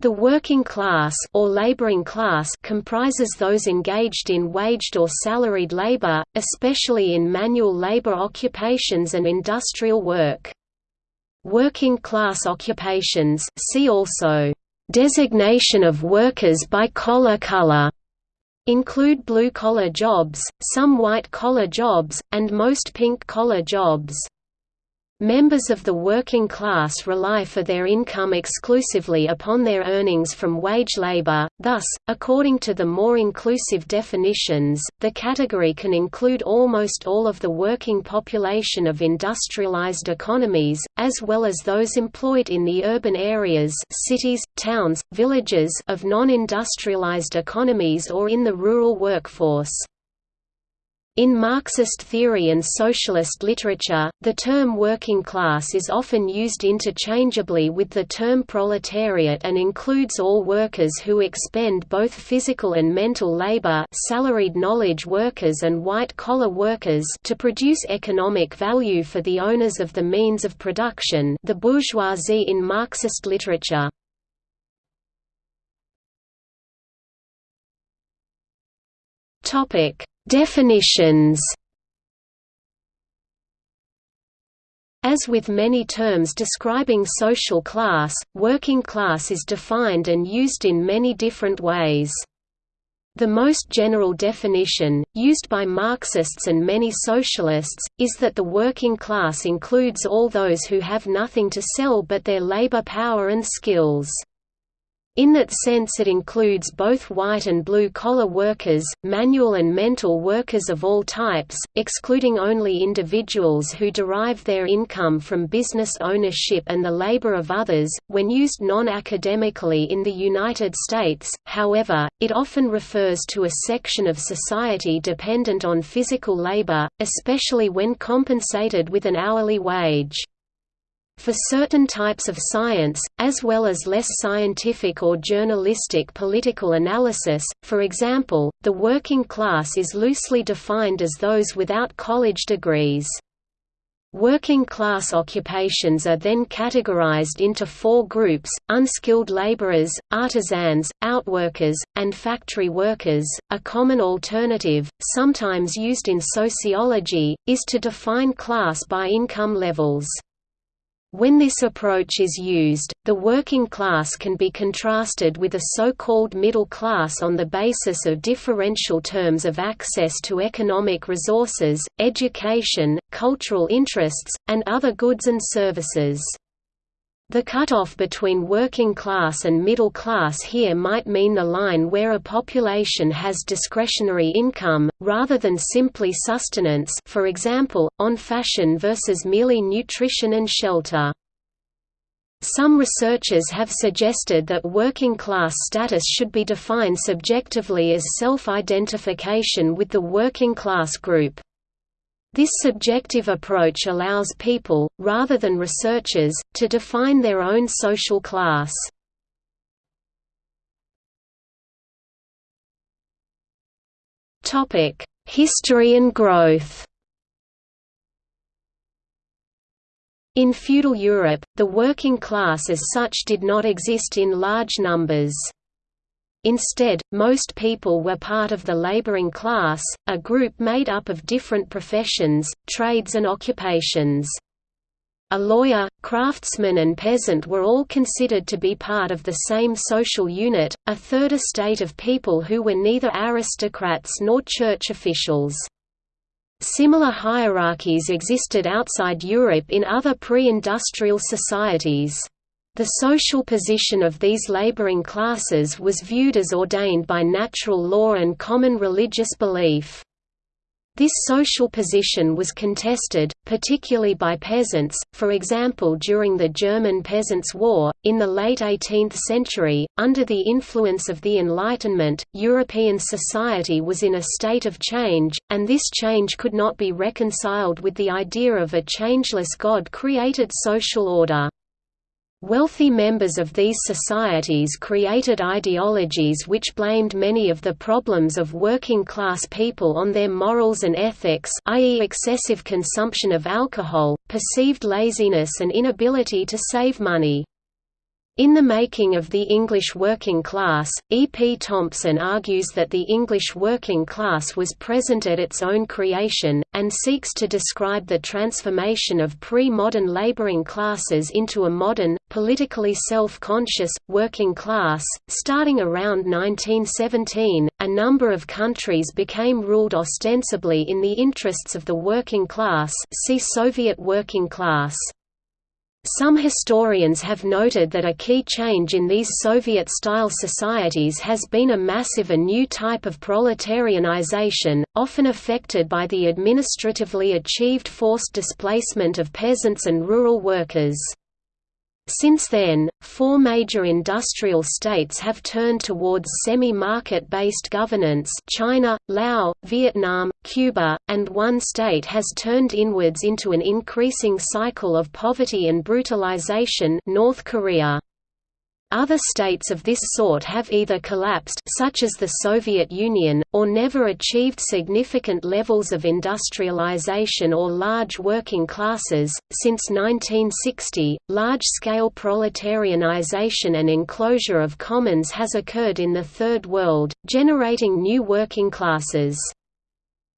The working class or laboring class comprises those engaged in waged or salaried labor, especially in manual labor occupations and industrial work. Working class occupations see also designation of workers by collar color include blue-collar jobs, some white-collar jobs, and most pink-collar jobs. Members of the working class rely for their income exclusively upon their earnings from wage labor, thus, according to the more inclusive definitions, the category can include almost all of the working population of industrialized economies, as well as those employed in the urban areas cities, towns, villages of non-industrialized economies or in the rural workforce. In Marxist theory and socialist literature, the term working class is often used interchangeably with the term proletariat and includes all workers who expend both physical and mental labor salaried knowledge workers and white-collar workers to produce economic value for the owners of the means of production the bourgeoisie in Marxist literature. Topic Definitions As with many terms describing social class, working class is defined and used in many different ways. The most general definition, used by Marxists and many socialists, is that the working class includes all those who have nothing to sell but their labor power and skills. In that sense it includes both white and blue-collar workers, manual and mental workers of all types, excluding only individuals who derive their income from business ownership and the labor of others. When used non-academically in the United States, however, it often refers to a section of society dependent on physical labor, especially when compensated with an hourly wage. For certain types of science, as well as less scientific or journalistic political analysis, for example, the working class is loosely defined as those without college degrees. Working class occupations are then categorized into four groups, unskilled laborers, artisans, outworkers, and factory workers. A common alternative, sometimes used in sociology, is to define class by income levels. When this approach is used, the working class can be contrasted with a so-called middle class on the basis of differential terms of access to economic resources, education, cultural interests, and other goods and services. The cutoff between working class and middle class here might mean the line where a population has discretionary income, rather than simply sustenance for example, on fashion versus merely nutrition and shelter. Some researchers have suggested that working class status should be defined subjectively as self-identification with the working class group. This subjective approach allows people, rather than researchers, to define their own social class. History and growth In feudal Europe, the working class as such did not exist in large numbers. Instead, most people were part of the laboring class, a group made up of different professions, trades and occupations. A lawyer, craftsman and peasant were all considered to be part of the same social unit, a third estate of people who were neither aristocrats nor church officials. Similar hierarchies existed outside Europe in other pre-industrial societies. The social position of these laboring classes was viewed as ordained by natural law and common religious belief. This social position was contested, particularly by peasants, for example during the German Peasants' War. In the late 18th century, under the influence of the Enlightenment, European society was in a state of change, and this change could not be reconciled with the idea of a changeless God-created social order. Wealthy members of these societies created ideologies which blamed many of the problems of working-class people on their morals and ethics i.e. excessive consumption of alcohol, perceived laziness and inability to save money. In The Making of the English Working Class, E. P. Thompson argues that the English working class was present at its own creation, and seeks to describe the transformation of pre-modern laboring classes into a modern, politically self-conscious, working class. Starting around 1917, a number of countries became ruled ostensibly in the interests of the working class see Soviet working class. Some historians have noted that a key change in these Soviet-style societies has been a massive and new type of proletarianization, often affected by the administratively achieved forced displacement of peasants and rural workers. Since then, four major industrial states have turned towards semi-market-based governance China, Laos, Vietnam, Cuba, and one state has turned inwards into an increasing cycle of poverty and brutalization North Korea. Other states of this sort have either collapsed such as the Soviet Union, or never achieved significant levels of industrialization or large working classes. Since 1960, large-scale proletarianization and enclosure of commons has occurred in the Third World, generating new working classes.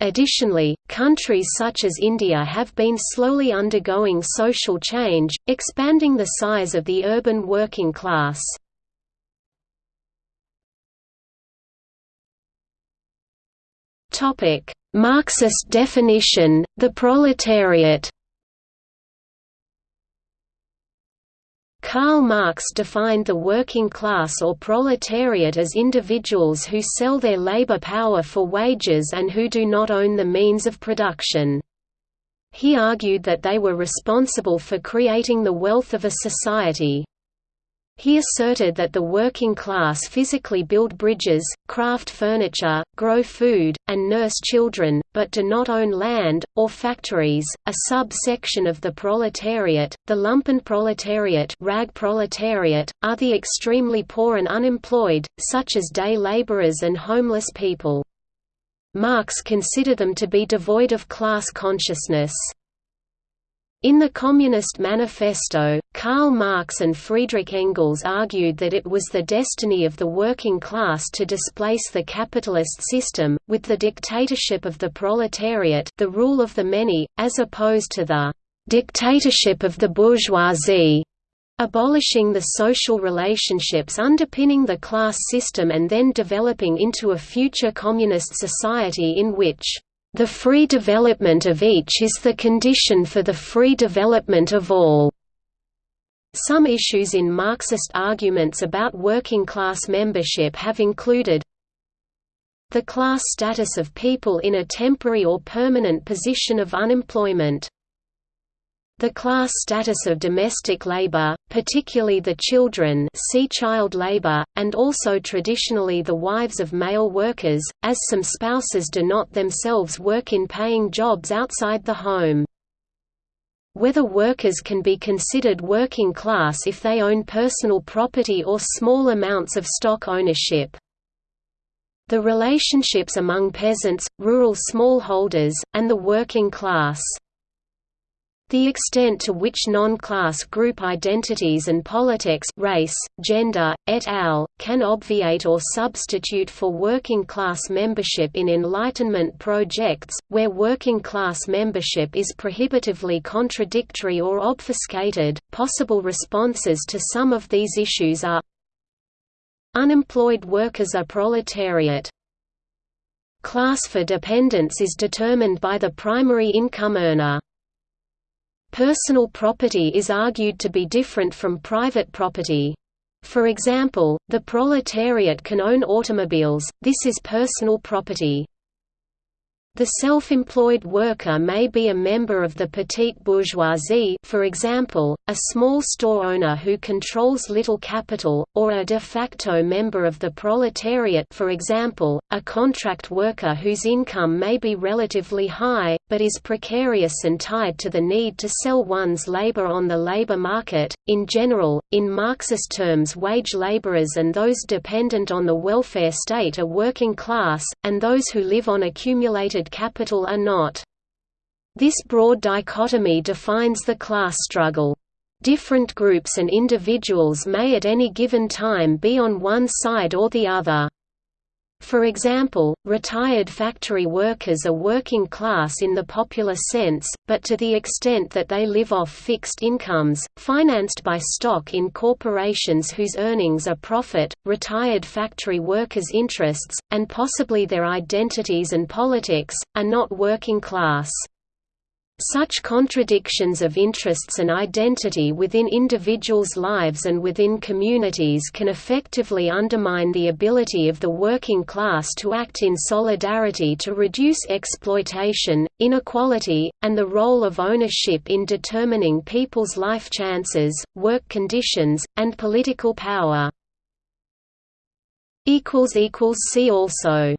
Additionally, countries such as India have been slowly undergoing social change, expanding the size of the urban working class. Marxist definition, the proletariat Karl Marx defined the working class or proletariat as individuals who sell their labor power for wages and who do not own the means of production. He argued that they were responsible for creating the wealth of a society. He asserted that the working class physically build bridges, craft furniture, grow food, and nurse children, but do not own land, or factories. A sub-section of the proletariat, the lumpenproletariat, rag proletariat, are the extremely poor and unemployed, such as day laborers and homeless people. Marx considered them to be devoid of class consciousness. In the Communist Manifesto, Karl Marx and Friedrich Engels argued that it was the destiny of the working class to displace the capitalist system, with the dictatorship of the proletariat the rule of the many, as opposed to the «dictatorship of the bourgeoisie», abolishing the social relationships underpinning the class system and then developing into a future communist society in which the free development of each is the condition for the free development of all. Some issues in Marxist arguments about working-class membership have included the class status of people in a temporary or permanent position of unemployment the class status of domestic labor, particularly the children see child labor, and also traditionally the wives of male workers, as some spouses do not themselves work in paying jobs outside the home. Whether workers can be considered working class if they own personal property or small amounts of stock ownership. The relationships among peasants, rural smallholders, and the working class the extent to which non-class group identities and politics race, gender, et al., can obviate or substitute for working-class membership in Enlightenment projects, where working-class membership is prohibitively contradictory or obfuscated. Possible responses to some of these issues are Unemployed workers are proletariat. Class for dependents is determined by the primary income earner. Personal property is argued to be different from private property. For example, the proletariat can own automobiles, this is personal property. The self-employed worker may be a member of the petite bourgeoisie for example, a small store owner who controls little capital, or a de facto member of the proletariat for example, a contract worker whose income may be relatively high, but is precarious and tied to the need to sell one's labor on the labor market. In general, in Marxist terms wage laborers and those dependent on the welfare state are working class, and those who live on accumulated capital are not. This broad dichotomy defines the class struggle. Different groups and individuals may at any given time be on one side or the other. For example, retired factory workers are working class in the popular sense, but to the extent that they live off fixed incomes, financed by stock in corporations whose earnings are profit, retired factory workers' interests, and possibly their identities and politics, are not working class. Such contradictions of interests and identity within individuals' lives and within communities can effectively undermine the ability of the working class to act in solidarity to reduce exploitation, inequality, and the role of ownership in determining people's life chances, work conditions, and political power. See also